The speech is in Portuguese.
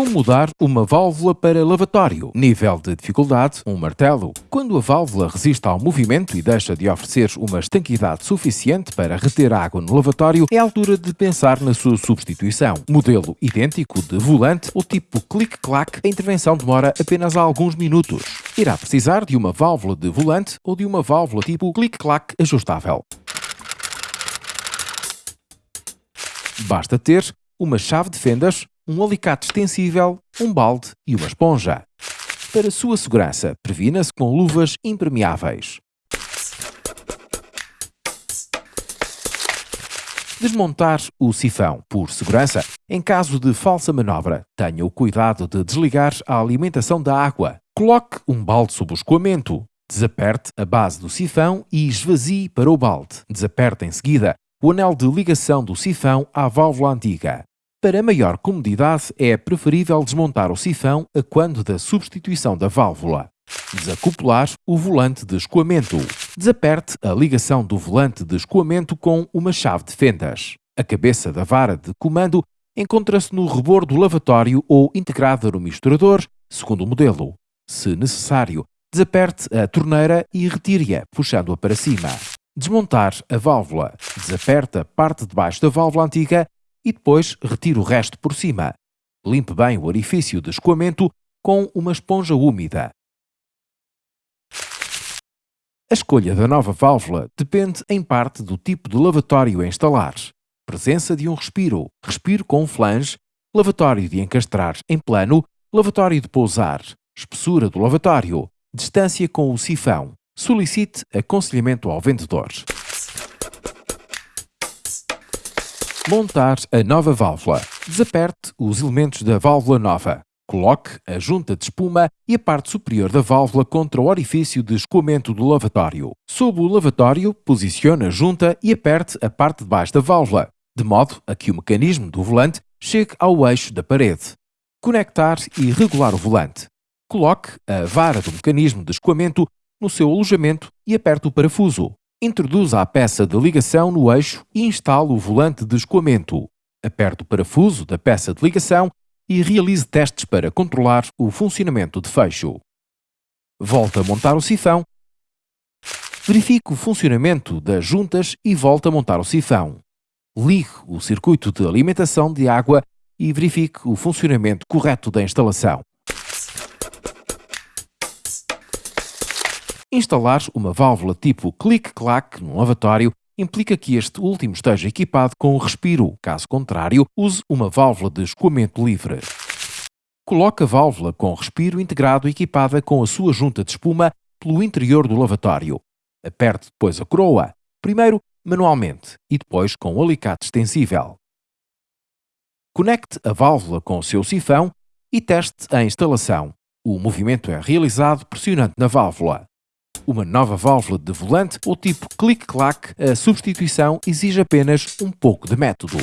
Como mudar uma válvula para lavatório? Nível de dificuldade, um martelo. Quando a válvula resiste ao movimento e deixa de oferecer uma estanquidade suficiente para reter água no lavatório, é a altura de pensar na sua substituição. Modelo idêntico de volante ou tipo click-clack, a intervenção demora apenas alguns minutos. Irá precisar de uma válvula de volante ou de uma válvula tipo click-clack ajustável. Basta ter uma chave de fendas, um alicate extensível, um balde e uma esponja. Para sua segurança, previna-se com luvas impermeáveis. Desmontar o sifão. Por segurança, em caso de falsa manobra, tenha o cuidado de desligar a alimentação da água. Coloque um balde sob o escoamento. Desaperte a base do sifão e esvazie para o balde. Desaperte em seguida o anel de ligação do sifão à válvula antiga. Para maior comodidade, é preferível desmontar o sifão a quando da substituição da válvula. Desacoplar o volante de escoamento. Desaperte a ligação do volante de escoamento com uma chave de fendas. A cabeça da vara de comando encontra-se no rebor do lavatório ou integrada no misturador, segundo o modelo. Se necessário, desaperte a torneira e retire-a, puxando-a para cima. Desmontar a válvula. Desaperte a parte de baixo da válvula antiga e depois retire o resto por cima. Limpe bem o orifício de escoamento com uma esponja úmida. A escolha da nova válvula depende em parte do tipo de lavatório a instalar. Presença de um respiro, respiro com flange, lavatório de encastrar em plano, lavatório de pousar, espessura do lavatório, distância com o sifão. Solicite aconselhamento ao vendedor. Montar a nova válvula. Desaperte os elementos da válvula nova. Coloque a junta de espuma e a parte superior da válvula contra o orifício de escoamento do lavatório. Sob o lavatório, posicione a junta e aperte a parte de baixo da válvula, de modo a que o mecanismo do volante chegue ao eixo da parede. Conectar e regular o volante. Coloque a vara do mecanismo de escoamento no seu alojamento e aperte o parafuso. Introduza a peça de ligação no eixo e instale o volante de escoamento. Aperte o parafuso da peça de ligação e realize testes para controlar o funcionamento de fecho. Volte a montar o sifão. Verifique o funcionamento das juntas e volte a montar o sifão. Ligue o circuito de alimentação de água e verifique o funcionamento correto da instalação. Instalar uma válvula tipo click-clack no lavatório implica que este último esteja equipado com respiro, caso contrário, use uma válvula de escoamento livre. Coloque a válvula com respiro integrado equipada com a sua junta de espuma pelo interior do lavatório. Aperte depois a coroa, primeiro manualmente e depois com o alicate extensível. Conecte a válvula com o seu sifão e teste a instalação. O movimento é realizado pressionando na válvula uma nova válvula de volante ou tipo click-clack, a substituição exige apenas um pouco de método.